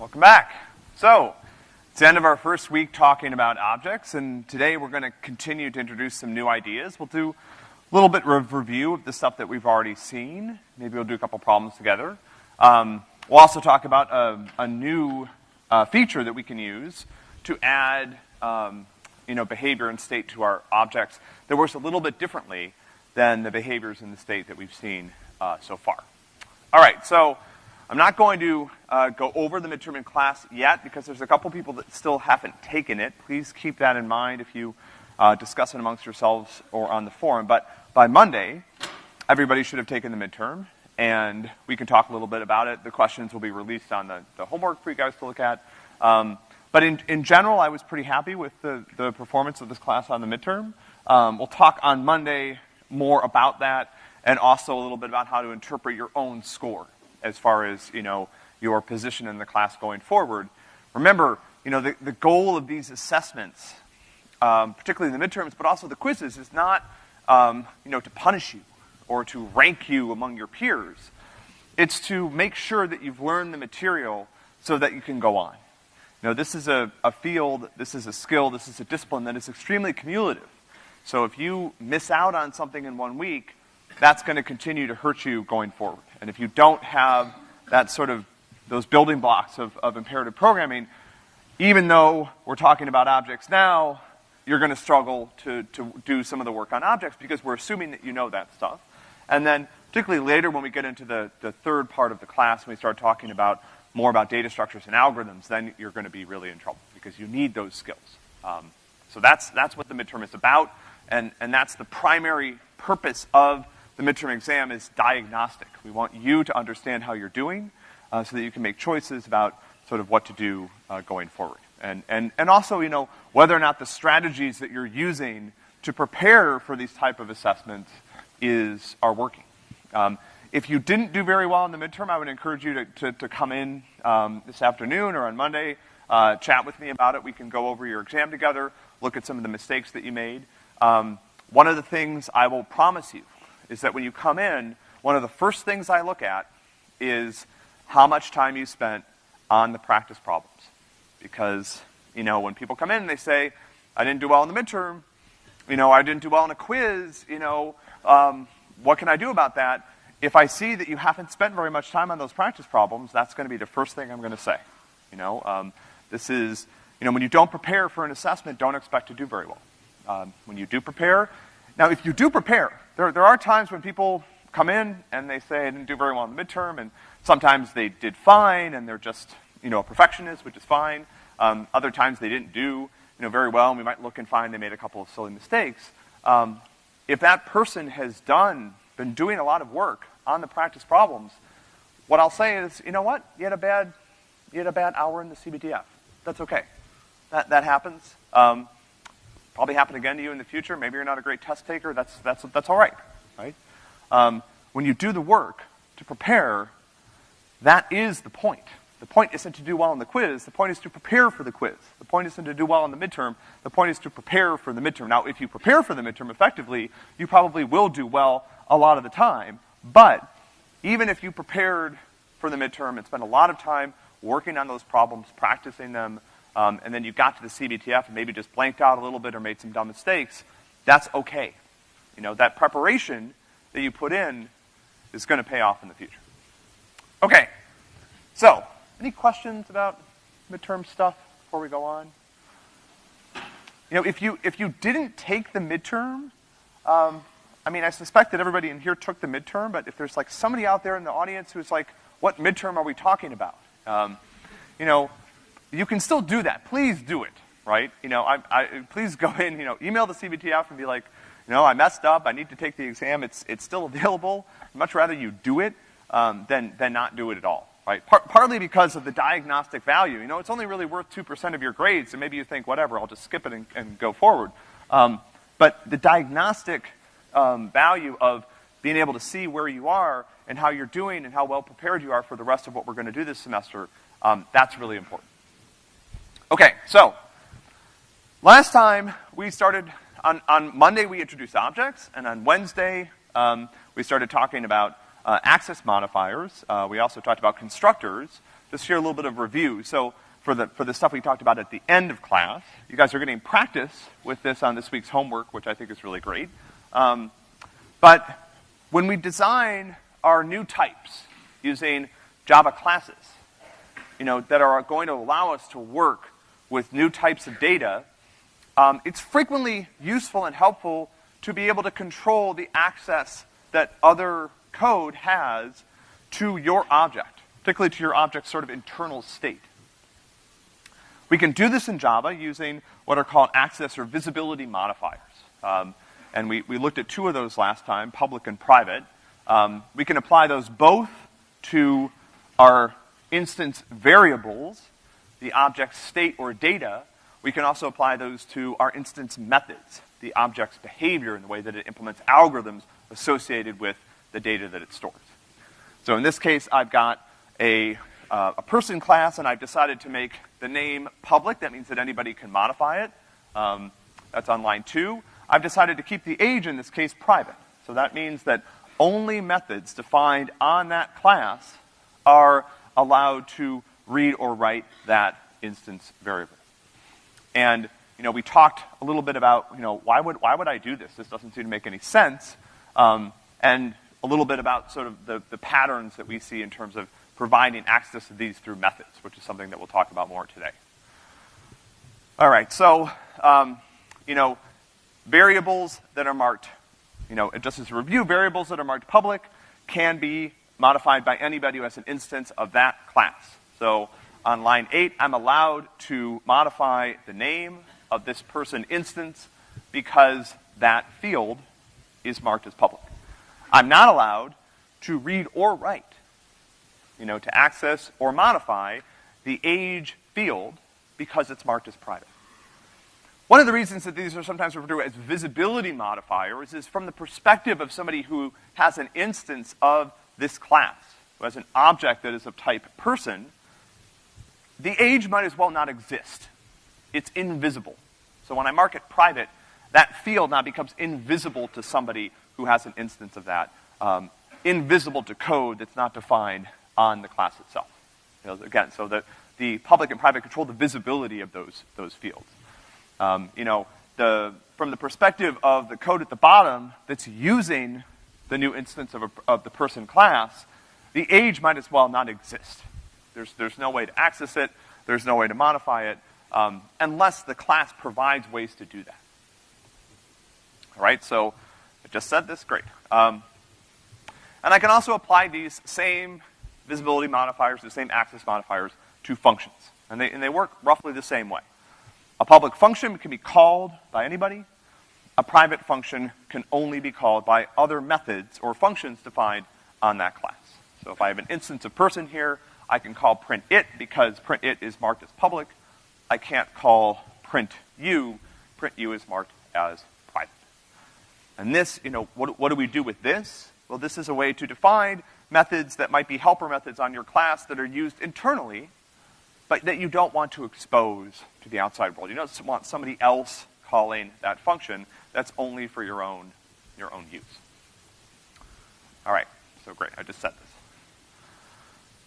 Welcome back. So, it's the end of our first week talking about objects, and today we're gonna continue to introduce some new ideas. We'll do a little bit of review of the stuff that we've already seen. Maybe we'll do a couple problems together. Um, we'll also talk about a, a new uh, feature that we can use to add, um, you know, behavior and state to our objects that works a little bit differently than the behaviors in the state that we've seen uh, so far. All right, so I'm not going to uh, go over the midterm in class yet because there's a couple people that still haven't taken it. Please keep that in mind if you uh, discuss it amongst yourselves or on the forum. But by Monday, everybody should have taken the midterm, and we can talk a little bit about it. The questions will be released on the, the homework for you guys to look at. Um, but in, in general, I was pretty happy with the, the performance of this class on the midterm. Um, we'll talk on Monday more about that and also a little bit about how to interpret your own score as far as, you know, your position in the class going forward. Remember, you know, the, the goal of these assessments, um, particularly the midterms, but also the quizzes, is not, um, you know, to punish you or to rank you among your peers. It's to make sure that you've learned the material so that you can go on. You know, this is a, a field, this is a skill, this is a discipline that is extremely cumulative. So if you miss out on something in one week, that's gonna continue to hurt you going forward. And if you don't have that sort of, those building blocks of, of imperative programming, even though we're talking about objects now, you're gonna struggle to, to do some of the work on objects because we're assuming that you know that stuff. And then, particularly later when we get into the, the third part of the class, when we start talking about more about data structures and algorithms, then you're gonna be really in trouble because you need those skills. Um, so that's, that's what the midterm is about, and, and that's the primary purpose of the midterm exam is diagnostic. We want you to understand how you're doing, uh, so that you can make choices about sort of what to do uh, going forward. And, and, and also, you know, whether or not the strategies that you're using to prepare for these type of assessments is, are working. Um, if you didn't do very well in the midterm, I would encourage you to, to, to come in um, this afternoon or on Monday, uh, chat with me about it. We can go over your exam together, look at some of the mistakes that you made. Um, one of the things I will promise you is that when you come in, one of the first things I look at is how much time you spent on the practice problems. Because, you know, when people come in and they say, I didn't do well in the midterm, you know, I didn't do well in a quiz, you know, um, what can I do about that? If I see that you haven't spent very much time on those practice problems, that's gonna be the first thing I'm gonna say. You know, um, this is, you know, when you don't prepare for an assessment, don't expect to do very well. Um, when you do prepare, now if you do prepare, there, there are times when people come in and they say I didn't do very well in the midterm, and sometimes they did fine and they're just, you know, a perfectionist, which is fine. Um, other times they didn't do, you know, very well, and we might look and find they made a couple of silly mistakes. Um, if that person has done, been doing a lot of work on the practice problems, what I'll say is, you know what? You had a bad, you had a bad hour in the CBTF. That's okay. That, that happens. Um, probably happen again to you in the future. Maybe you're not a great test taker. That's, that's, that's all right, right? Um, when you do the work to prepare, that is the point. The point isn't to do well on the quiz. The point is to prepare for the quiz. The point isn't to do well on the midterm. The point is to prepare for the midterm. Now, if you prepare for the midterm effectively, you probably will do well a lot of the time. But even if you prepared for the midterm and spent a lot of time working on those problems, practicing them, um, and then you got to the CBTF and maybe just blanked out a little bit or made some dumb mistakes, that's okay. You know, that preparation that you put in is gonna pay off in the future. Okay. So, any questions about midterm stuff before we go on? You know, if you, if you didn't take the midterm, um, I mean, I suspect that everybody in here took the midterm, but if there's like somebody out there in the audience who's like, what midterm are we talking about? Um, you know, you can still do that. Please do it, right? You know, I, I, please go in, you know, email the CBTF and be like, you know, I messed up, I need to take the exam, it's, it's still available. I'd much rather you do it um, than, than not do it at all, right? Par partly because of the diagnostic value. You know, it's only really worth 2% of your grades, and maybe you think, whatever, I'll just skip it and, and go forward. Um, but the diagnostic um, value of being able to see where you are and how you're doing and how well prepared you are for the rest of what we're going to do this semester, um, that's really important. Okay, so last time we started on, on Monday we introduced objects, and on Wednesday um, we started talking about uh, access modifiers. Uh, we also talked about constructors, just here a little bit of review. So for the, for the stuff we talked about at the end of class, you guys are getting practice with this on this week's homework, which I think is really great. Um, but when we design our new types using Java classes, you know, that are going to allow us to work with new types of data, um, it's frequently useful and helpful to be able to control the access that other code has to your object, particularly to your object's sort of internal state. We can do this in Java using what are called access or visibility modifiers. Um, and we, we looked at two of those last time, public and private. Um, we can apply those both to our instance variables, the object's state or data. We can also apply those to our instance methods, the object's behavior and the way that it implements algorithms associated with the data that it stores. So in this case, I've got a, uh, a person class, and I've decided to make the name public. That means that anybody can modify it. Um, that's on line two. I've decided to keep the age in this case private. So that means that only methods defined on that class are allowed to read or write that instance variable. And, you know, we talked a little bit about, you know, why would, why would I do this? This doesn't seem to make any sense. Um, and a little bit about sort of the, the patterns that we see in terms of providing access to these through methods, which is something that we'll talk about more today. All right, so, um, you know, variables that are marked, you know, just as a review, variables that are marked public can be modified by anybody who has an instance of that class. So on line eight, I'm allowed to modify the name of this person instance because that field is marked as public. I'm not allowed to read or write, you know, to access or modify the age field because it's marked as private. One of the reasons that these are sometimes referred to as visibility modifiers is from the perspective of somebody who has an instance of this class, who has an object that is of type person, the age might as well not exist. It's invisible. So when I mark it private, that field now becomes invisible to somebody who has an instance of that, um, invisible to code that's not defined on the class itself. You know, again, so the, the public and private control the visibility of those, those fields. Um, you know, the, from the perspective of the code at the bottom that's using the new instance of, a, of the person class, the age might as well not exist. There's, there's no way to access it, there's no way to modify it, um, unless the class provides ways to do that. All right, so I just said this, great. Um, and I can also apply these same visibility modifiers, the same access modifiers, to functions. And they, and they work roughly the same way. A public function can be called by anybody. A private function can only be called by other methods or functions defined on that class. So if I have an instance of person here, I can call print it because print it is marked as public. I can't call print you. Print you is marked as private. And this, you know, what, what do we do with this? Well, this is a way to define methods that might be helper methods on your class that are used internally, but that you don't want to expose to the outside world. You don't want somebody else calling that function. That's only for your own, your own use. All right, so great, I just said this.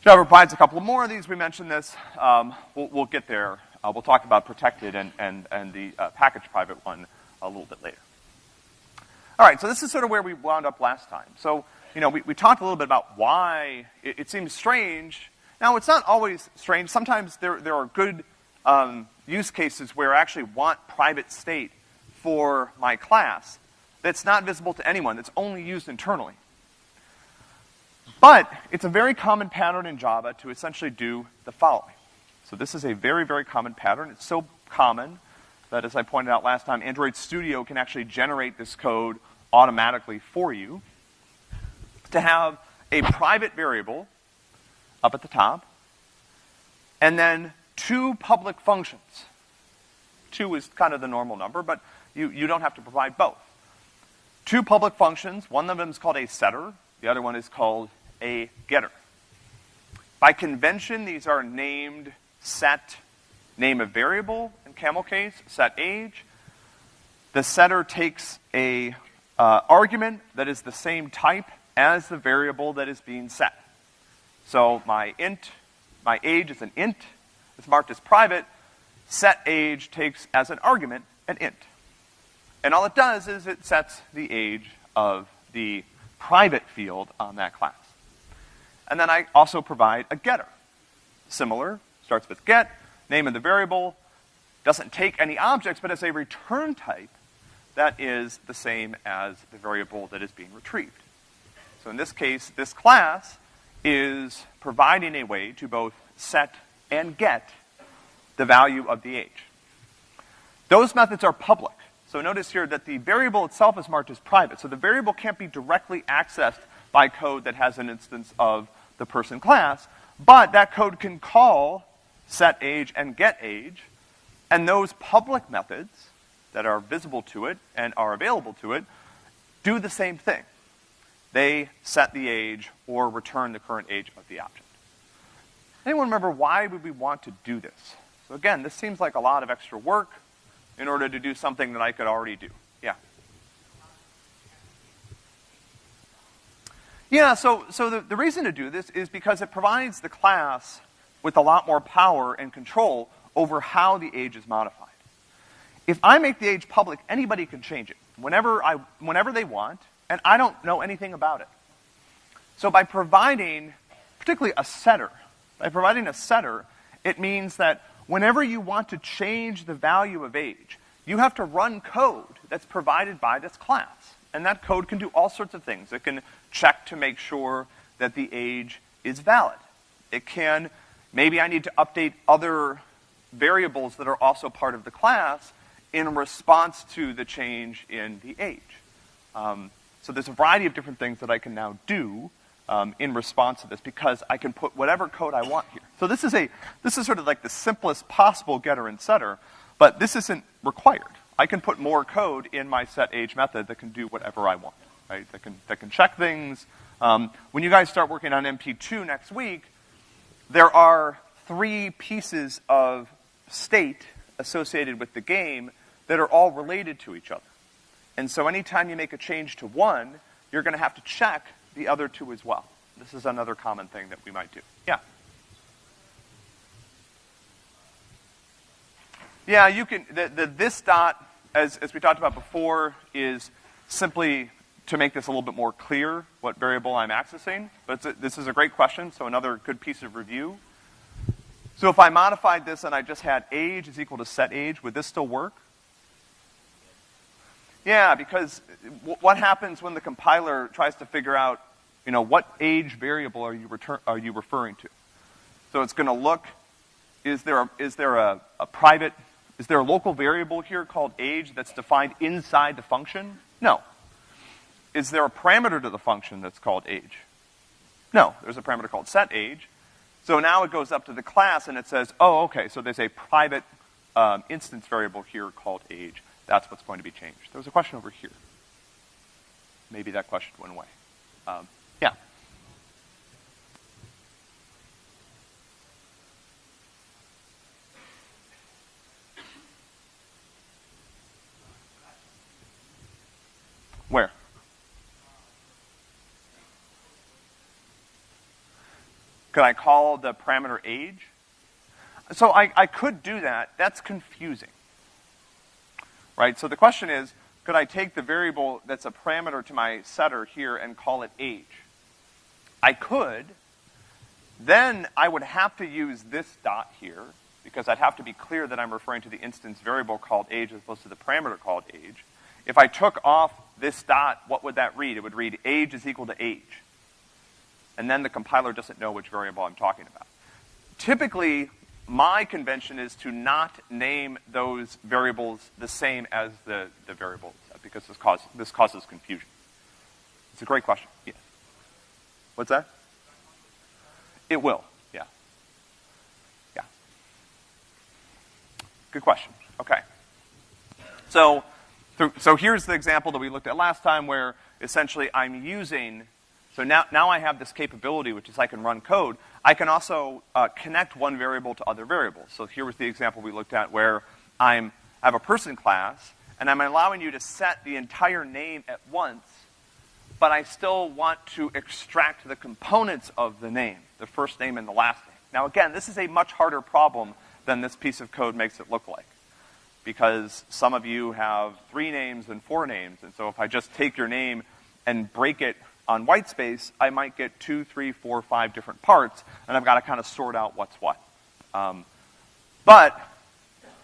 Java provides a couple more of these. We mentioned this. Um, we'll, we'll, get there. Uh, we'll talk about protected and, and, and the uh, package private one a little bit later. All right, so this is sort of where we wound up last time. So, you know, we, we talked a little bit about why it, it seems strange. Now, it's not always strange. Sometimes there, there are good um, use cases where I actually want private state for my class that's not visible to anyone, that's only used internally. But it's a very common pattern in Java to essentially do the following. So this is a very, very common pattern. It's so common that, as I pointed out last time, Android Studio can actually generate this code automatically for you to have a private variable up at the top, and then two public functions. Two is kind of the normal number, but you, you don't have to provide both. Two public functions, one of them is called a setter, the other one is called a getter. By convention, these are named set name of variable in camel case, set age. The setter takes a uh, argument that is the same type as the variable that is being set. So my int my age is an int, it's marked as private, set age takes as an argument an int. And all it does is it sets the age of the private field on that class. And then I also provide a getter. Similar, starts with get, name of the variable, doesn't take any objects, but as a return type, that is the same as the variable that is being retrieved. So in this case, this class is providing a way to both set and get the value of the age. Those methods are public. So notice here that the variable itself is marked as private. So the variable can't be directly accessed by code that has an instance of the person class, but that code can call set age and get age, and those public methods that are visible to it and are available to it do the same thing. They set the age or return the current age of the object. Anyone remember why would we want to do this? So again, this seems like a lot of extra work in order to do something that I could already do. Yeah. Yeah, so, so the, the reason to do this is because it provides the class with a lot more power and control over how the age is modified. If I make the age public, anybody can change it whenever I, whenever they want, and I don't know anything about it. So by providing, particularly a setter, by providing a setter, it means that whenever you want to change the value of age, you have to run code that's provided by this class. And that code can do all sorts of things. It can check to make sure that the age is valid. It can, maybe I need to update other variables that are also part of the class in response to the change in the age. Um, so there's a variety of different things that I can now do um, in response to this because I can put whatever code I want here. So this is a, this is sort of like the simplest possible getter and setter, but this isn't required. I can put more code in my set age method that can do whatever I want, right? That can, that can check things. Um, when you guys start working on MP2 next week, there are three pieces of state associated with the game that are all related to each other. And so anytime you make a change to one, you're gonna have to check the other two as well. This is another common thing that we might do. Yeah? Yeah, you can, the, the this dot, as, as we talked about before, is simply to make this a little bit more clear what variable I'm accessing. But a, this is a great question, so another good piece of review. So if I modified this and I just had age is equal to set age, would this still work? Yeah, because what happens when the compiler tries to figure out, you know, what age variable are you, return, are you referring to? So it's gonna look, is there, a, is there a, a private, is there a local variable here called age that's defined inside the function? No. Is there a parameter to the function that's called age? No, there's a parameter called set age. So now it goes up to the class and it says, oh, okay, so there's a private um, instance variable here called age. That's what's going to be changed. There was a question over here. Maybe that question went away. Um, yeah. Where? Could I call the parameter age? So I, I could do that. That's confusing right? So the question is, could I take the variable that's a parameter to my setter here and call it age? I could. Then I would have to use this dot here, because I'd have to be clear that I'm referring to the instance variable called age as opposed to the parameter called age. If I took off this dot, what would that read? It would read age is equal to age. And then the compiler doesn't know which variable I'm talking about. Typically, my convention is to not name those variables the same as the, the variable, because this, cause, this causes confusion. It's a great question. Yeah. What's that? It will, yeah. Yeah. Good question. Okay. So, so here's the example that we looked at last time where essentially I'm using so now, now I have this capability, which is I can run code. I can also uh, connect one variable to other variables. So here was the example we looked at where I'm, I have a person class, and I'm allowing you to set the entire name at once, but I still want to extract the components of the name, the first name and the last name. Now again, this is a much harder problem than this piece of code makes it look like. Because some of you have three names and four names, and so if I just take your name and break it on white space, I might get two, three, four, five different parts, and I've got to kind of sort out what's what. Um, but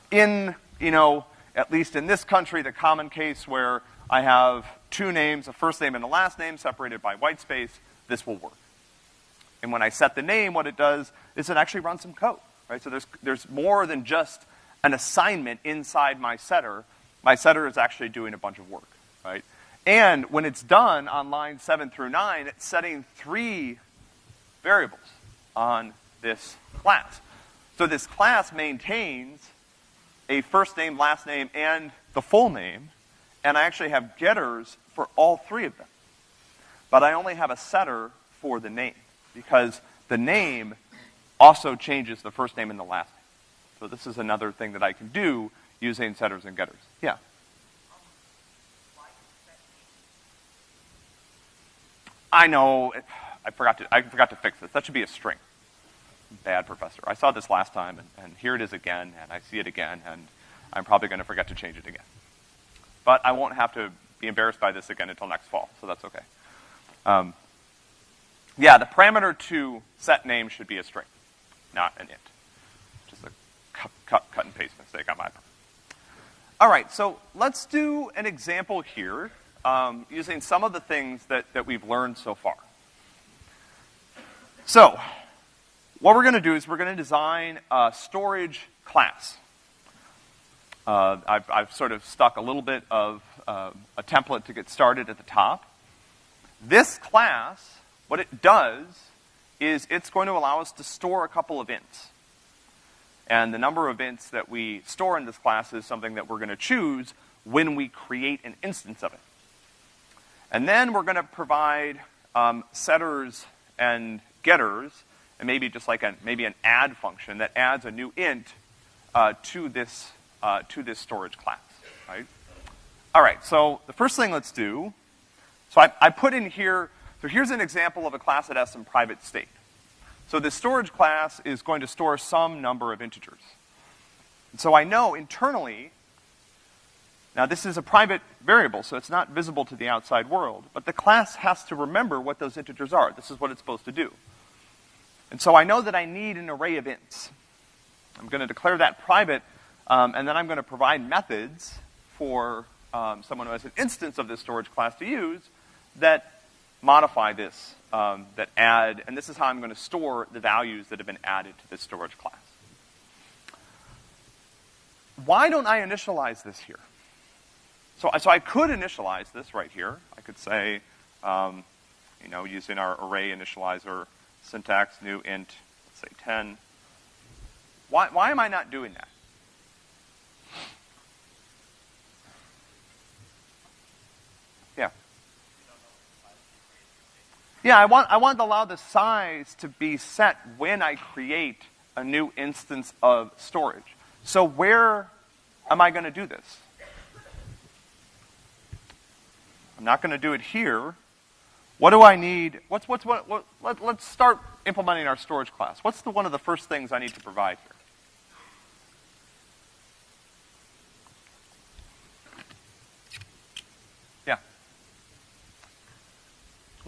in, you know, at least in this country, the common case where I have two names, a first name and a last name separated by white space, this will work. And when I set the name, what it does is it actually runs some code, right? So there's, there's more than just an assignment inside my setter. My setter is actually doing a bunch of work, right? And when it's done on line seven through nine, it's setting three variables on this class. So this class maintains a first name, last name, and the full name, and I actually have getters for all three of them. But I only have a setter for the name, because the name also changes the first name and the last name. So this is another thing that I can do using setters and getters. Yeah? I know, I forgot to, I forgot to fix this. That should be a string. Bad professor. I saw this last time, and, and here it is again, and I see it again, and I'm probably gonna forget to change it again. But I won't have to be embarrassed by this again until next fall, so that's okay. Um, yeah, the parameter to set name should be a string, not an int. Cut, cut, cut and paste mistake on my part. All right, so let's do an example here um, using some of the things that, that we've learned so far. So, what we're gonna do is we're gonna design a storage class. Uh, I've, I've, sort of stuck a little bit of uh, a template to get started at the top. This class, what it does is it's going to allow us to store a couple of ints. And the number of ints that we store in this class is something that we're gonna choose when we create an instance of it. And then we're gonna provide um, setters and getters, and maybe just like a, maybe an add function that adds a new int uh, to this uh, to this storage class, right? All right, so the first thing let's do, so I, I put in here, so here's an example of a class that has some private state. So the storage class is going to store some number of integers. And so I know internally now this is a private variable, so it's not visible to the outside world, but the class has to remember what those integers are. This is what it's supposed to do. And so I know that I need an array of ints. I'm gonna declare that private, um, and then I'm gonna provide methods for um, someone who has an instance of this storage class to use that modify this, um, that add, and this is how I'm gonna store the values that have been added to this storage class. Why don't I initialize this here? So, I so I could initialize this right here. I could say, um, you know, using our array initializer syntax, new int, let's say 10. Why, why am I not doing that? Yeah. Yeah, I want, I want to allow the size to be set when I create a new instance of storage. So where am I going to do this? I'm not going to do it here. What do I need? What's, what's, what, what, let, let's start implementing our storage class. What's the, one of the first things I need to provide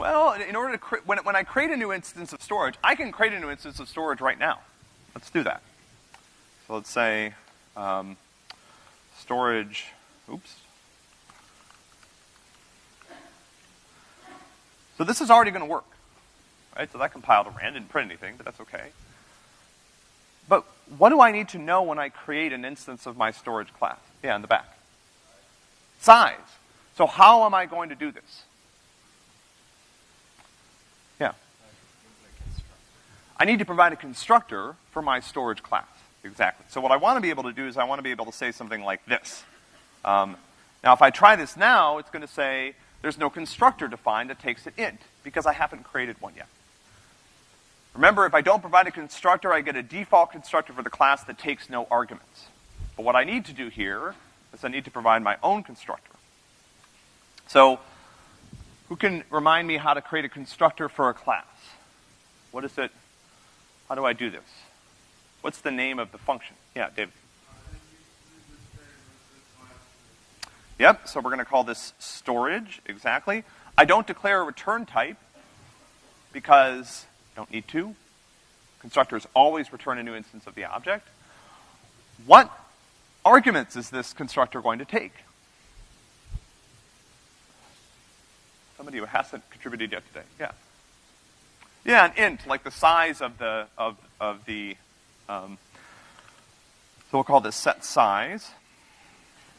Well, in order to when, when I create a new instance of storage, I can create a new instance of storage right now. Let's do that. So let's say, um, storage, oops, So this is already gonna work, right? So that compiled around, didn't print anything, but that's okay. But what do I need to know when I create an instance of my storage class? Yeah, in the back. Size. So how am I going to do this? Yeah. I need to provide a constructor for my storage class. Exactly. So what I want to be able to do is I want to be able to say something like this. Um, now if I try this now, it's going to say, there's no constructor defined that takes an int, because I haven't created one yet. Remember, if I don't provide a constructor, I get a default constructor for the class that takes no arguments. But what I need to do here is I need to provide my own constructor. So, who can remind me how to create a constructor for a class? What is it? How do I do this? What's the name of the function? Yeah, David. Yep, so we're gonna call this storage, exactly. I don't declare a return type because I don't need to. Constructors always return a new instance of the object. What arguments is this constructor going to take? Somebody who hasn't contributed yet today, yeah. Yeah, an int, like the size of the, of, of the, um, so we'll call this set size.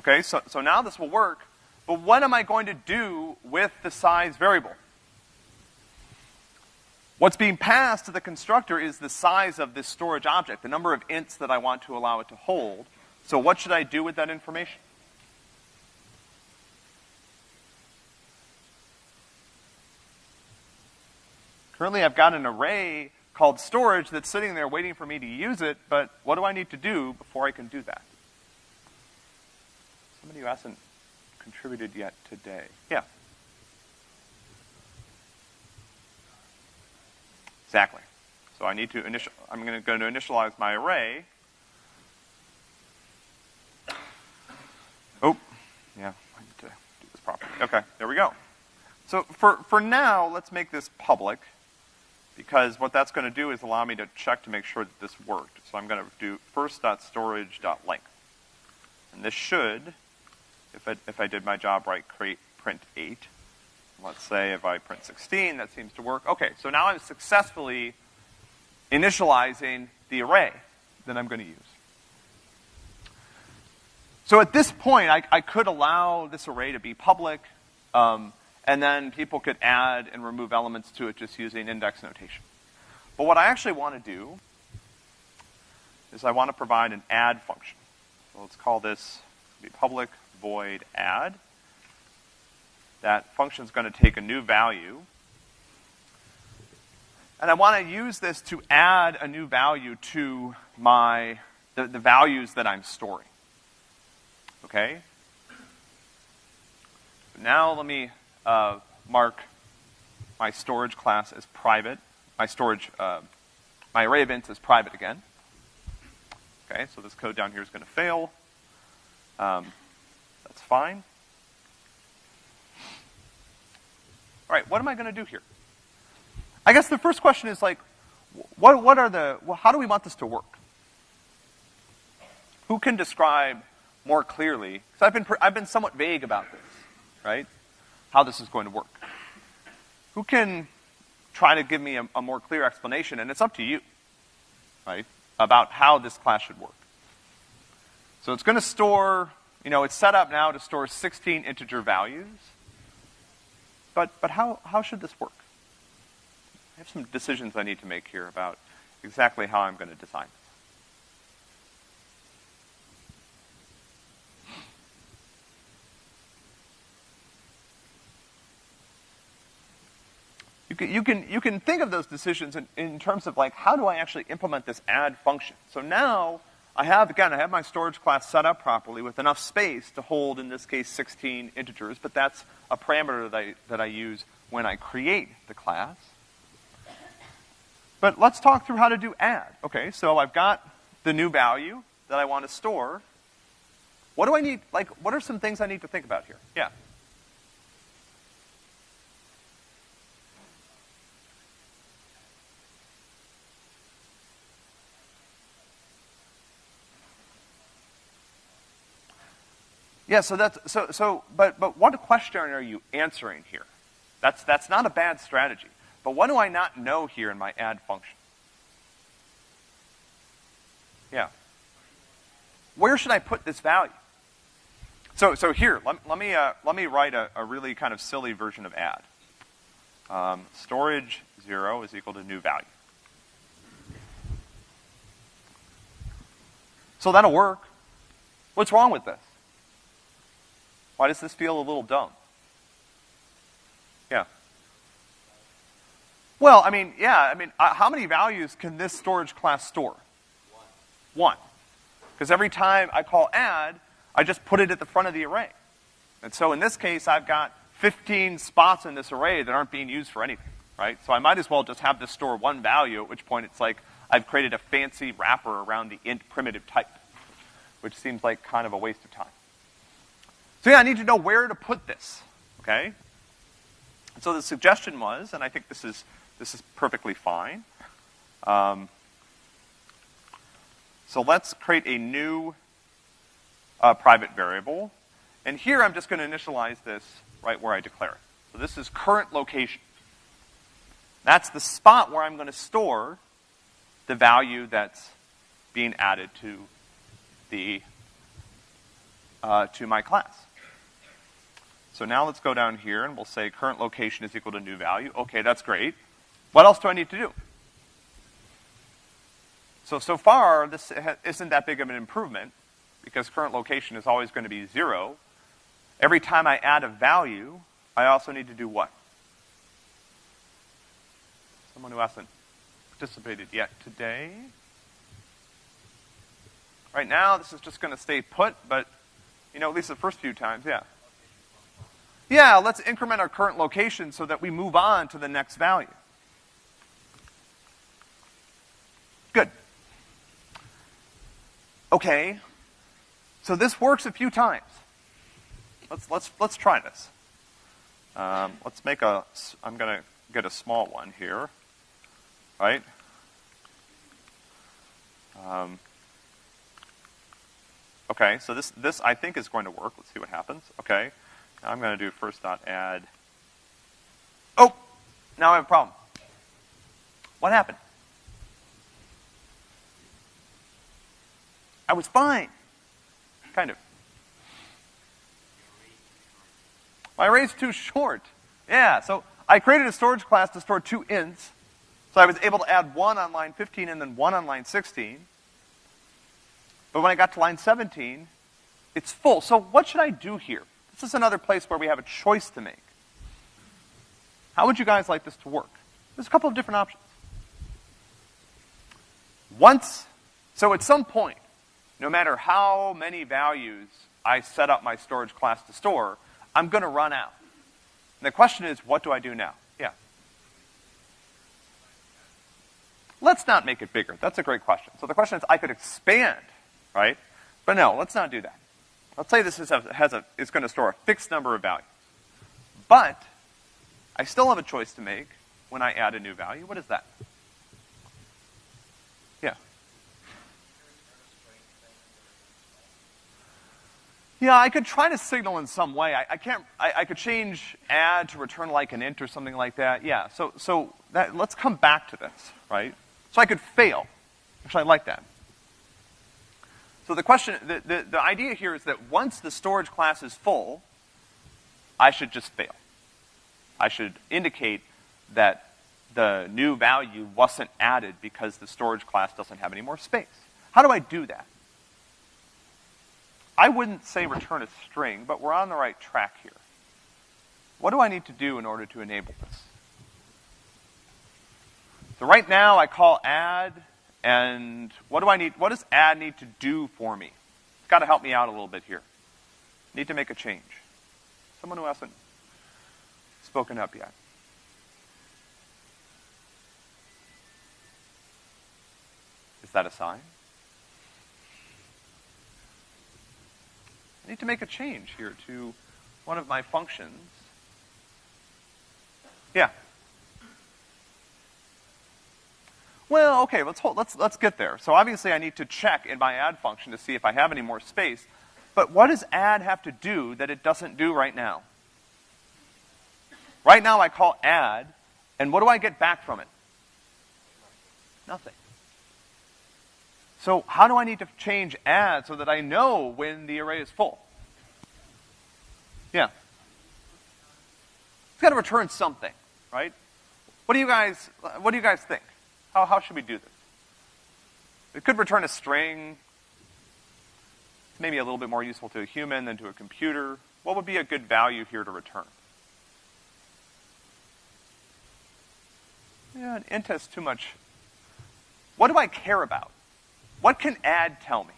Okay, so, so now this will work, but what am I going to do with the size variable? What's being passed to the constructor is the size of this storage object, the number of ints that I want to allow it to hold. So what should I do with that information? Currently I've got an array called storage that's sitting there waiting for me to use it, but what do I need to do before I can do that? Somebody who hasn't contributed yet today. Yeah. Exactly. So I need to initial, I'm gonna go to initialize my array. Oh, yeah, I need to do this properly. Okay, there we go. So for, for now, let's make this public because what that's going to do is allow me to check to make sure that this worked. So I'm going to do first.storage.length. And this should, if I, if I did my job right, create print 8. Let's say if I print 16, that seems to work. Okay, so now I'm successfully initializing the array that I'm going to use. So at this point, I, I could allow this array to be public, um, and then people could add and remove elements to it just using index notation. But what I actually want to do is I want to provide an add function. So let's call this public void add. That function is going to take a new value. And I want to use this to add a new value to my, the, the values that I'm storing. Okay? Now let me uh, mark my storage class as private, my storage, uh, my array of ints as private again. Okay, so this code down here is going to fail. Um, that's fine. All right, what am I going to do here? I guess the first question is like, what, what are the, well, how do we want this to work? Who can describe more clearly? Because I've been, I've been somewhat vague about this, right? How this is going to work. Who can try to give me a, a more clear explanation, and it's up to you, right, about how this class should work. So it's going to store, you know, it's set up now to store 16 integer values. But, but how, how should this work? I have some decisions I need to make here about exactly how I'm going to design this. You can, you can, you can think of those decisions in, in terms of like, how do I actually implement this add function? So now, I have, again, I have my storage class set up properly with enough space to hold, in this case, 16 integers, but that's a parameter that I, that I use when I create the class. But let's talk through how to do add. Okay, so I've got the new value that I want to store. What do I need, like, what are some things I need to think about here? Yeah. Yeah, so that's, so, so, but, but what question are you answering here? That's, that's not a bad strategy. But what do I not know here in my add function? Yeah. Where should I put this value? So, so here, let, let me, uh, let me write a, a really kind of silly version of add. Um, storage zero is equal to new value. So that'll work. What's wrong with this? Why does this feel a little dumb? Yeah. Well, I mean, yeah, I mean, uh, how many values can this storage class store? One. One. Because every time I call add, I just put it at the front of the array. And so in this case, I've got 15 spots in this array that aren't being used for anything, right? So I might as well just have this store one value, at which point it's like, I've created a fancy wrapper around the int primitive type, which seems like kind of a waste of time. So yeah, I need to know where to put this, okay? So the suggestion was, and I think this is, this is perfectly fine, um, so let's create a new uh, private variable. And here I'm just gonna initialize this right where I declare it. So this is current location. That's the spot where I'm gonna store the value that's being added to the, uh, to my class. So now let's go down here and we'll say current location is equal to new value. Okay, that's great. What else do I need to do? So, so far, this isn't that big of an improvement because current location is always going to be zero. Every time I add a value, I also need to do what? Someone who hasn't participated yet today. Right now, this is just going to stay put, but, you know, at least the first few times, yeah. Yeah, let's increment our current location so that we move on to the next value. Good. Okay, so this works a few times. Let's, let's, let's try this. Um, let's make a, I'm gonna get a small one here, right? Um, okay, so this, this I think is going to work. Let's see what happens. Okay, now I'm gonna do first dot add. Oh, now I have a problem. What happened? I was fine. Kind of. My array's too short. Yeah, so I created a storage class to store two ints. So I was able to add one on line 15 and then one on line 16. But when I got to line 17, it's full. So what should I do here? This is another place where we have a choice to make. How would you guys like this to work? There's a couple of different options. Once, so at some point, no matter how many values I set up my storage class to store, I'm gonna run out. And the question is, what do I do now? Yeah. Let's not make it bigger. That's a great question. So the question is, I could expand, right? But no, let's not do that. Let's say this is a, has a, is gonna store a fixed number of values. But, I still have a choice to make when I add a new value. What is that? Yeah, Yeah, I could try to signal in some way. I, I can't, I, I, could change add to return like an int or something like that. Yeah, so, so that, let's come back to this, right? So I could fail. Actually, I like that. So the question, the, the, the idea here is that once the storage class is full, I should just fail. I should indicate that the new value wasn't added because the storage class doesn't have any more space. How do I do that? I wouldn't say return a string, but we're on the right track here. What do I need to do in order to enable this? So right now I call add, and what do I need, what does add need to do for me? It's gotta help me out a little bit here. Need to make a change. Someone who hasn't spoken up yet. Is that a sign? I need to make a change here to one of my functions. Yeah. Well, okay, let's hold, let's, let's get there. So obviously I need to check in my add function to see if I have any more space. But what does add have to do that it doesn't do right now? Right now I call add, and what do I get back from it? Nothing. So how do I need to change add so that I know when the array is full? Yeah. It's got to return something, right? What do you guys, what do you guys think? How, how should we do this? It could return a string. It's maybe a little bit more useful to a human than to a computer. What would be a good value here to return? Yeah, an int has too much. What do I care about? What can add tell me?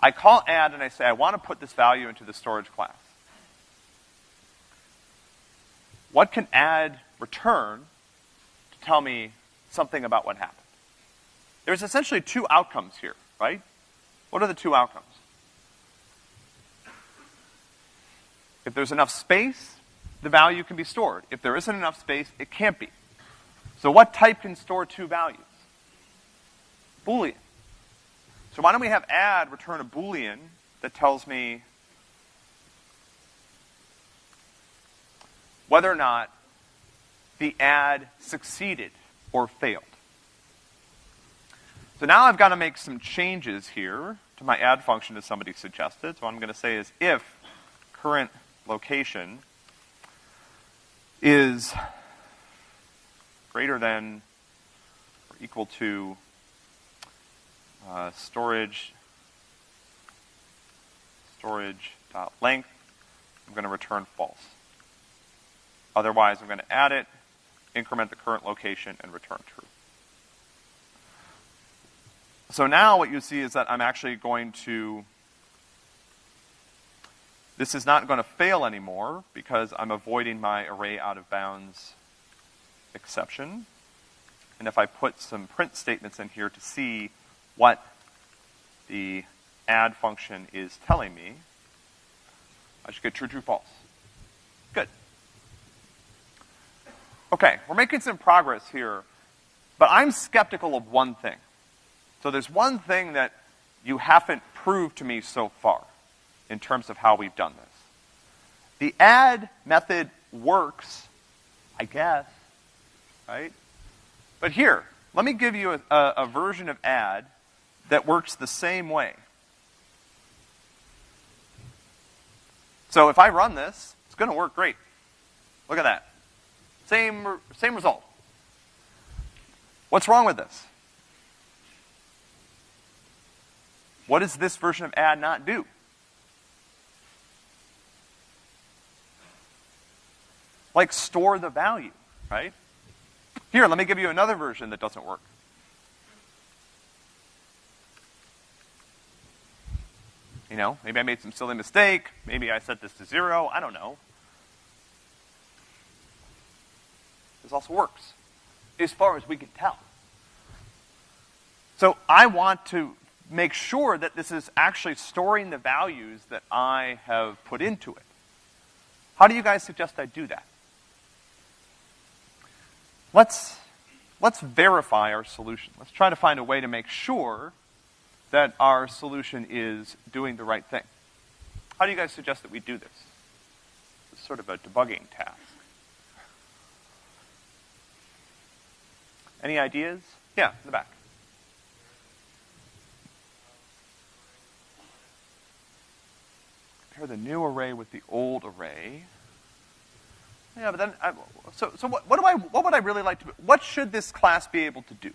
I call add and I say I want to put this value into the storage class. What can add return to tell me something about what happened? there's essentially two outcomes here, right? What are the two outcomes? If there's enough space, the value can be stored. If there isn't enough space, it can't be. So what type can store two values? Boolean. So why don't we have add return a Boolean that tells me whether or not the add succeeded or failed. So now I've got to make some changes here to my add function as somebody suggested. So what I'm going to say is if current location is greater than or equal to uh, storage storage dot length, I'm going to return false. Otherwise, I'm going to add it, increment the current location, and return true. So now what you see is that I'm actually going to, this is not going to fail anymore because I'm avoiding my array out of bounds exception. And if I put some print statements in here to see what the add function is telling me, I should get true, true, false. Good. Okay, we're making some progress here, but I'm skeptical of one thing. So there's one thing that you haven't proved to me so far in terms of how we've done this. The add method works, I guess, right? But here, let me give you a, a, version of add that works the same way. So if I run this, it's gonna work great. Look at that. Same, same result. What's wrong with this? What does this version of add not do? Like store the value, right? Here, let me give you another version that doesn't work. You know, maybe I made some silly mistake. Maybe I set this to zero. I don't know. This also works, as far as we can tell. So I want to make sure that this is actually storing the values that I have put into it. How do you guys suggest I do that? Let's, let's verify our solution. Let's try to find a way to make sure that our solution is doing the right thing. How do you guys suggest that we do this? It's sort of a debugging task. Any ideas? Yeah, in the back. Compare the new array with the old array. Yeah, but then, I, so, so what, what do I, what would I really like to, what should this class be able to do?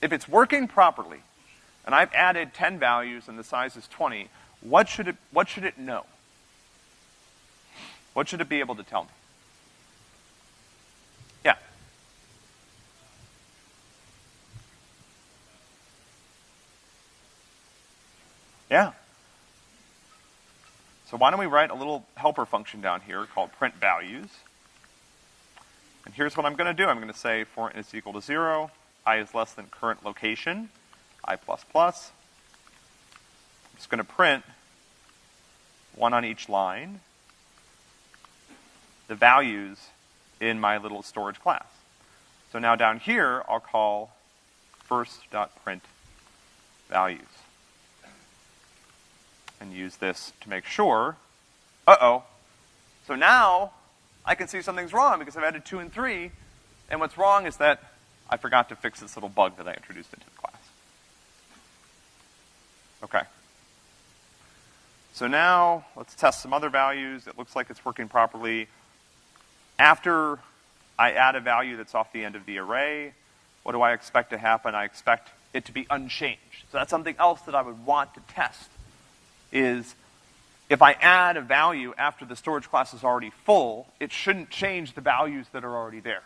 If it's working properly, and I've added 10 values and the size is 20, what should it, what should it know? What should it be able to tell me? Yeah. Yeah. So why don't we write a little helper function down here called print values. And here's what I'm gonna do. I'm gonna say for is equal to zero, i is less than current location, i plus plus. I'm just gonna print one on each line, the values in my little storage class. So now down here, I'll call first.print values and use this to make sure, uh-oh. So now I can see something's wrong because I've added two and three, and what's wrong is that I forgot to fix this little bug that I introduced into the class. Okay. So now let's test some other values. It looks like it's working properly. After I add a value that's off the end of the array, what do I expect to happen? I expect it to be unchanged. So that's something else that I would want to test is if I add a value after the storage class is already full, it shouldn't change the values that are already there.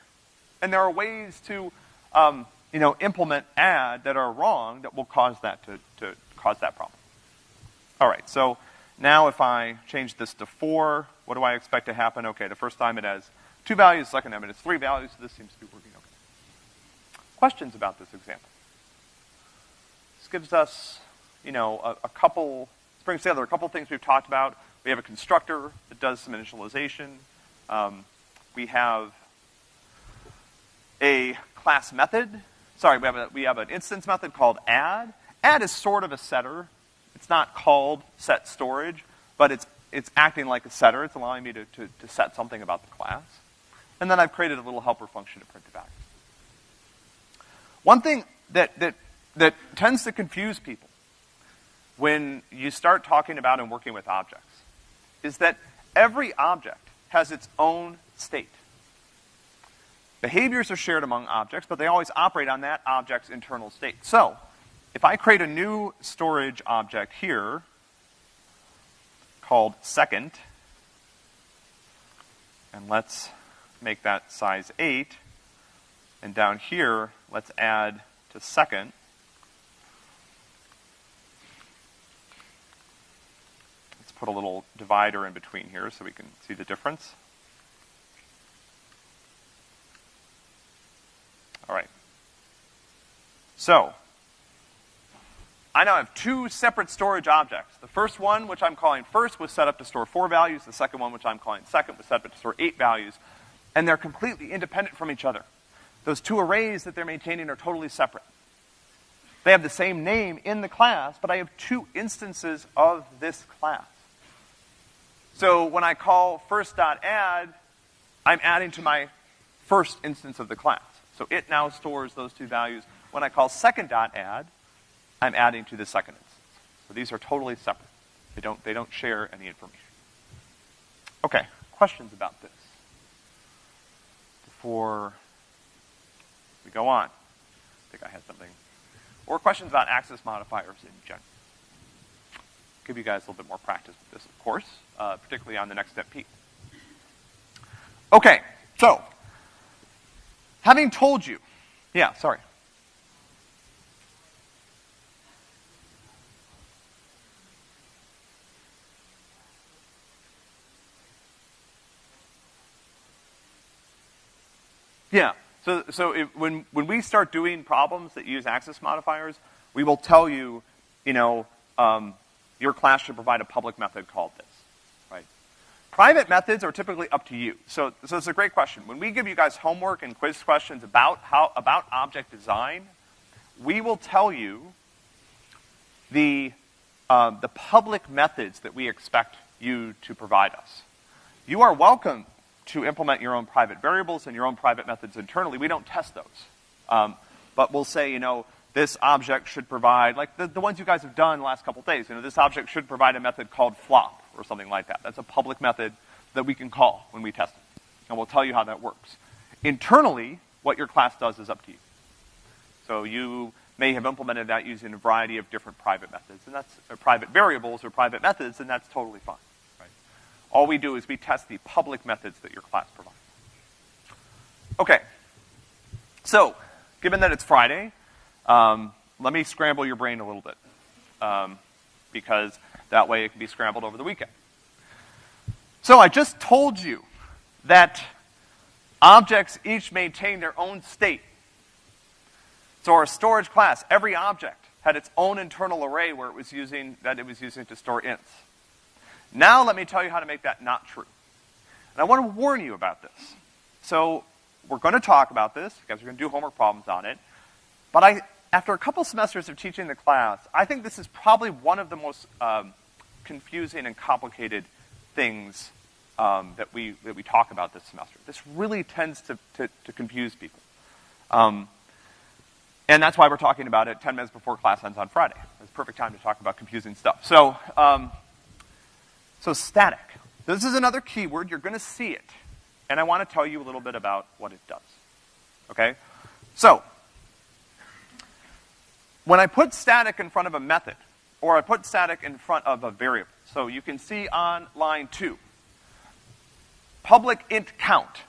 And there are ways to, um, you know, implement add that are wrong that will cause that to, to cause that problem. All right, so now if I change this to four, what do I expect to happen? Okay, the first time it has two values, the second time it has three values, so this seems to be working okay. Questions about this example? This gives us, you know, a, a couple, brings together a couple things we've talked about. We have a constructor that does some initialization. Um, we have a class method. Sorry, we have, a, we have an instance method called add. Add is sort of a setter. It's not called set storage, but it's, it's acting like a setter. It's allowing me to, to, to set something about the class. And then I've created a little helper function to print it back. One thing that, that, that tends to confuse people when you start talking about and working with objects is that every object has its own state. Behaviors are shared among objects, but they always operate on that object's internal state. So, if I create a new storage object here called second, and let's make that size 8, and down here, let's add to second, let's put a little divider in between here so we can see the difference. All right. So, I now have two separate storage objects. The first one, which I'm calling first, was set up to store four values. The second one, which I'm calling second, was set up to store eight values. And they're completely independent from each other. Those two arrays that they're maintaining are totally separate. They have the same name in the class, but I have two instances of this class. So when I call first.add, I'm adding to my first instance of the class. So it now stores those two values. When I call second.add, I'm adding to the second instance. So these are totally separate. They don't, they don't share any information. Okay, questions about this? Before we go on. I think I had something. Or questions about access modifiers in general. Give you guys a little bit more practice with this, of course, uh, particularly on the next step P. Okay, so, having told you, yeah, sorry. Yeah. So, so if, when, when we start doing problems that use access modifiers, we will tell you, you know, um, your class should provide a public method called this, right? Private methods are typically up to you. So, so it's a great question. When we give you guys homework and quiz questions about how, about object design, we will tell you the, uh, the public methods that we expect you to provide us. You are welcome to implement your own private variables and your own private methods internally. We don't test those. Um, but we'll say, you know, this object should provide, like the, the ones you guys have done the last couple days, you know, this object should provide a method called flop or something like that. That's a public method that we can call when we test it. And we'll tell you how that works. Internally, what your class does is up to you. So you may have implemented that using a variety of different private methods, and that's uh, private variables or private methods, and that's totally fine. All we do is we test the public methods that your class provides. Okay. So, given that it's Friday, um, let me scramble your brain a little bit. Um, because that way it can be scrambled over the weekend. So I just told you that objects each maintain their own state. So our storage class, every object had its own internal array where it was using, that it was using to store ints. Now let me tell you how to make that not true. And I want to warn you about this. So we're going to talk about this, because we're going to do homework problems on it. But I, after a couple semesters of teaching the class, I think this is probably one of the most um, confusing and complicated things um, that we that we talk about this semester. This really tends to to, to confuse people, um, and that's why we're talking about it 10 minutes before class ends on Friday. It's a perfect time to talk about confusing stuff. So um, so static. This is another keyword. You're going to see it. And I want to tell you a little bit about what it does. Okay? So, when I put static in front of a method, or I put static in front of a variable, so you can see on line two, public int count.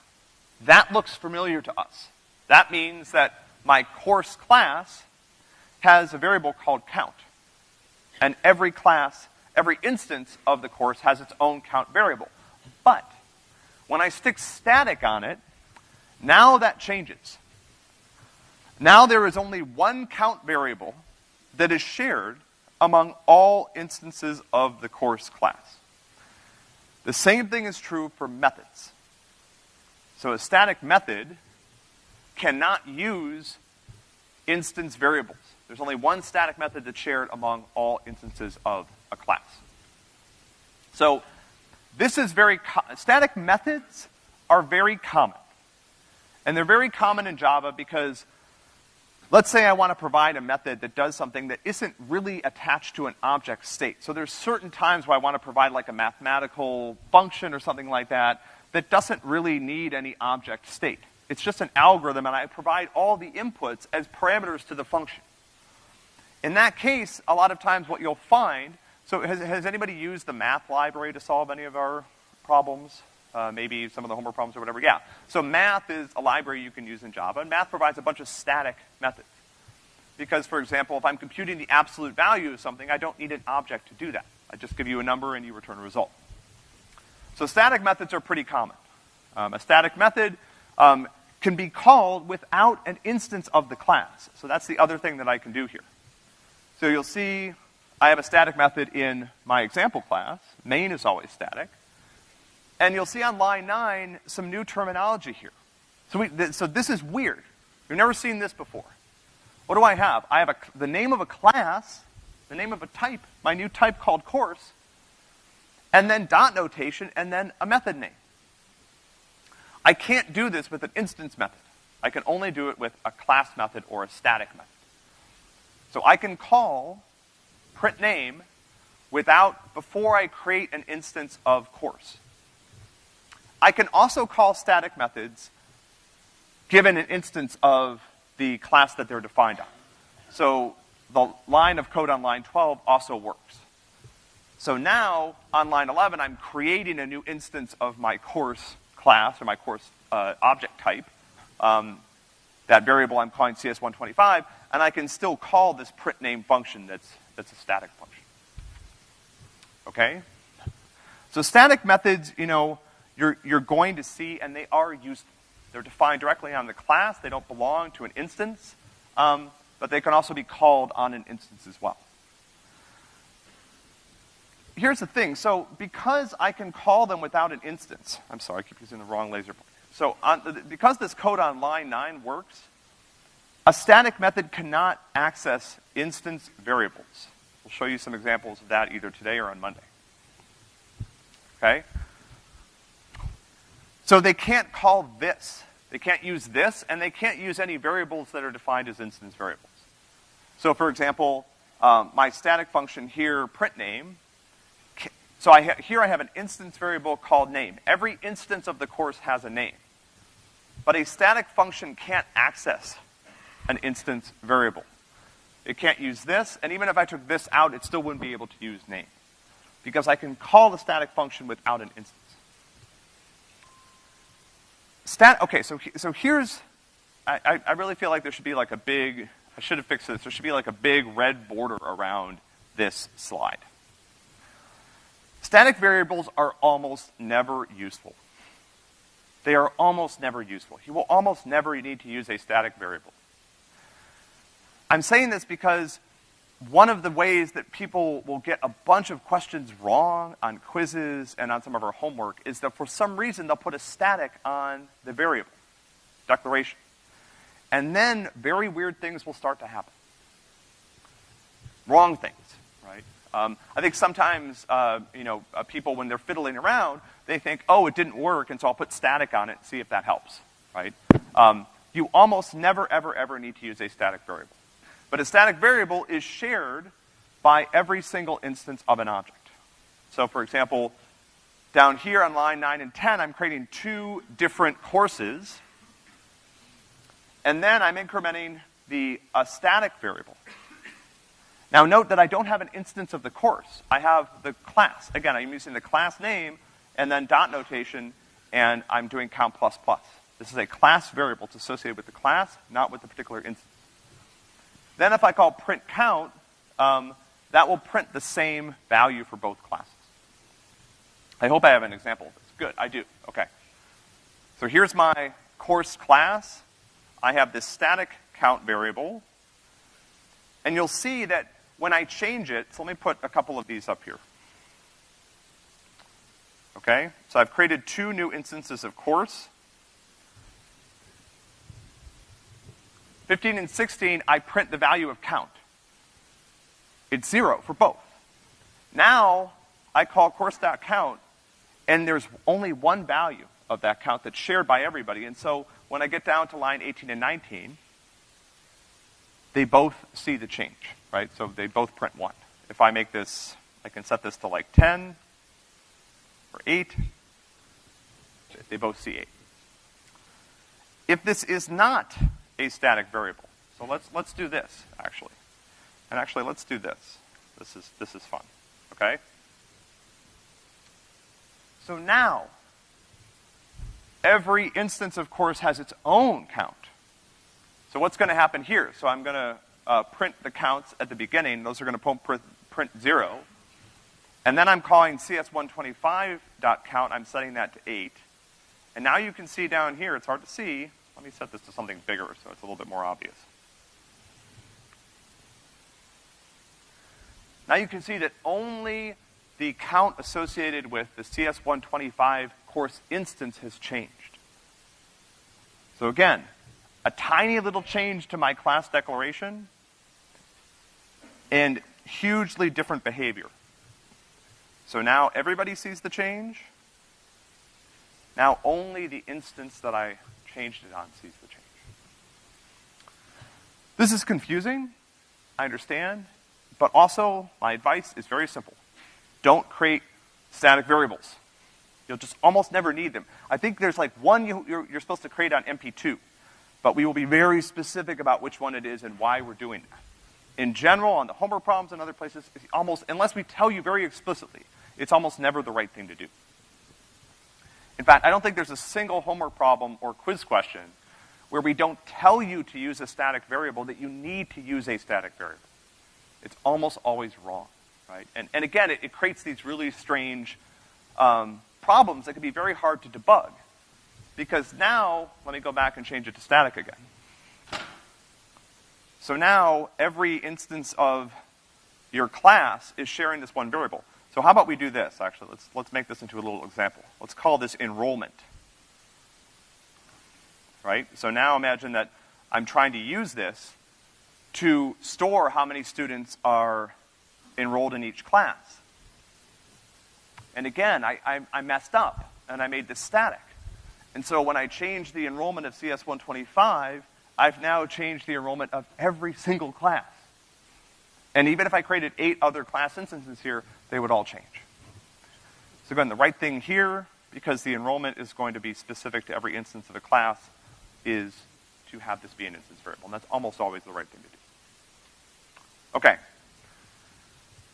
That looks familiar to us. That means that my course class has a variable called count. And every class every instance of the course has its own count variable. But when I stick static on it, now that changes. Now there is only one count variable that is shared among all instances of the course class. The same thing is true for methods. So a static method cannot use instance variables. There's only one static method that's shared among all instances of a class. So this is very, static methods are very common. And they're very common in Java because let's say I want to provide a method that does something that isn't really attached to an object state. So there's certain times where I want to provide like a mathematical function or something like that that doesn't really need any object state. It's just an algorithm and I provide all the inputs as parameters to the function. In that case, a lot of times what you'll find, so has, has anybody used the math library to solve any of our problems? Uh, maybe some of the homework problems or whatever. Yeah. So math is a library you can use in Java, and math provides a bunch of static methods. Because, for example, if I'm computing the absolute value of something, I don't need an object to do that. I just give you a number and you return a result. So static methods are pretty common. Um, a static method um, can be called without an instance of the class. So that's the other thing that I can do here. So you'll see I have a static method in my example class. Main is always static. And you'll see on line nine some new terminology here. So, we, th so this is weird. We've never seen this before. What do I have? I have a, the name of a class, the name of a type, my new type called course, and then dot notation, and then a method name. I can't do this with an instance method. I can only do it with a class method or a static method. So I can call print name without, before I create an instance of course. I can also call static methods given an instance of the class that they're defined on. So the line of code on line 12 also works. So now, on line 11, I'm creating a new instance of my course class, or my course uh, object type, um, that variable I'm calling CS125, and I can still call this print name function that's, that's a static function. Okay? So static methods, you know, you're, you're going to see, and they are useful. They're defined directly on the class. They don't belong to an instance, um, but they can also be called on an instance as well. Here's the thing. So because I can call them without an instance, I'm sorry, I keep using the wrong laser point. So on, because this code on line 9 works, a static method cannot access instance variables. We'll show you some examples of that either today or on Monday. Okay? So they can't call this. They can't use this, and they can't use any variables that are defined as instance variables. So for example, um, my static function here, print name, so I here I have an instance variable called name. Every instance of the course has a name. But a static function can't access an instance variable. It can't use this, and even if I took this out, it still wouldn't be able to use name. Because I can call the static function without an instance. Stat, okay, so, so here's, I, I really feel like there should be like a big, I should have fixed this, there should be like a big red border around this slide. Static variables are almost never useful. They are almost never useful. You will almost never need to use a static variable. I'm saying this because one of the ways that people will get a bunch of questions wrong on quizzes and on some of our homework is that for some reason they'll put a static on the variable, declaration. And then very weird things will start to happen. Wrong things, right? Um, I think sometimes, uh, you know, uh, people when they're fiddling around, they think, oh, it didn't work, and so I'll put static on it and see if that helps, right? Um, you almost never, ever, ever need to use a static variable. But a static variable is shared by every single instance of an object. So for example, down here on line 9 and 10, I'm creating two different courses. And then I'm incrementing the a static variable. Now note that I don't have an instance of the course. I have the class. Again, I'm using the class name and then dot notation, and I'm doing count plus plus. This is a class variable. It's associated with the class, not with the particular instance. Then if I call print count, um, that will print the same value for both classes. I hope I have an example of this. Good, I do. Okay. So here's my course class. I have this static count variable. And you'll see that when I change it, so let me put a couple of these up here. Okay? So I've created two new instances of course. 15 and 16, I print the value of count. It's zero for both. Now, I call course.count, and there's only one value of that count that's shared by everybody. And so when I get down to line 18 and 19, they both see the change, right? So they both print one. If I make this, I can set this to like 10 or 8. They both see 8. If this is not a static variable, so let's, let's do this, actually. And actually, let's do this. This is, this is fun, okay? So now, every instance of course has its own count. So what's going to happen here? So I'm going to uh, print the counts at the beginning. Those are going to print, print zero. And then I'm calling cs125.count. I'm setting that to 8. And now you can see down here, it's hard to see. Let me set this to something bigger so it's a little bit more obvious. Now you can see that only the count associated with the CS125 course instance has changed. So again, a tiny little change to my class declaration and hugely different behavior. So now everybody sees the change. Now only the instance that I changed it on sees the change. This is confusing, I understand, but also my advice is very simple. Don't create static variables. You'll just almost never need them. I think there's like one you, you're, you're supposed to create on MP2, but we will be very specific about which one it is and why we're doing that. In general, on the homework problems and other places, almost, unless we tell you very explicitly, it's almost never the right thing to do. In fact, I don't think there's a single homework problem or quiz question where we don't tell you to use a static variable that you need to use a static variable. It's almost always wrong, right? And, and again, it, it creates these really strange um, problems that can be very hard to debug. Because now, let me go back and change it to static again. So now, every instance of your class is sharing this one variable. So how about we do this, actually? Let's, let's make this into a little example. Let's call this enrollment. Right? So now imagine that I'm trying to use this to store how many students are enrolled in each class. And again, I, I, I messed up, and I made this static. And so when I change the enrollment of CS125, I've now changed the enrollment of every single class. And even if I created eight other class instances here, they would all change. So again, the right thing here, because the enrollment is going to be specific to every instance of a class, is to have this be an instance variable. And that's almost always the right thing to do. Okay.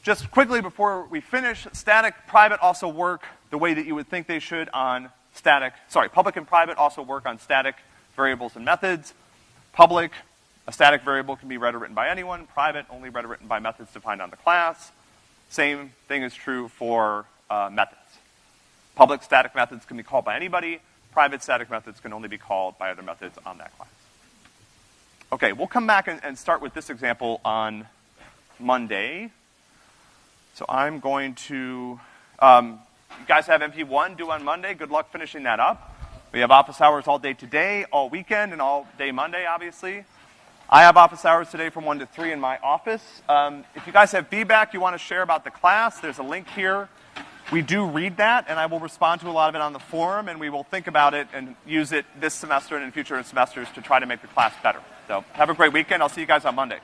Just quickly before we finish, static, private also work the way that you would think they should on static, sorry, public and private also work on static variables and methods. Public, a static variable can be read or written by anyone. Private, only read or written by methods defined on the class. Same thing is true for uh, methods. Public static methods can be called by anybody. Private static methods can only be called by other methods on that class. Okay, we'll come back and, and start with this example on Monday. So I'm going to, um, you guys have MP1 due on Monday. Good luck finishing that up. We have office hours all day today, all weekend, and all day Monday, obviously. I have office hours today from 1 to 3 in my office. Um, if you guys have feedback you want to share about the class, there's a link here. We do read that, and I will respond to a lot of it on the forum, and we will think about it and use it this semester and in future semesters to try to make the class better. So have a great weekend. I'll see you guys on Monday.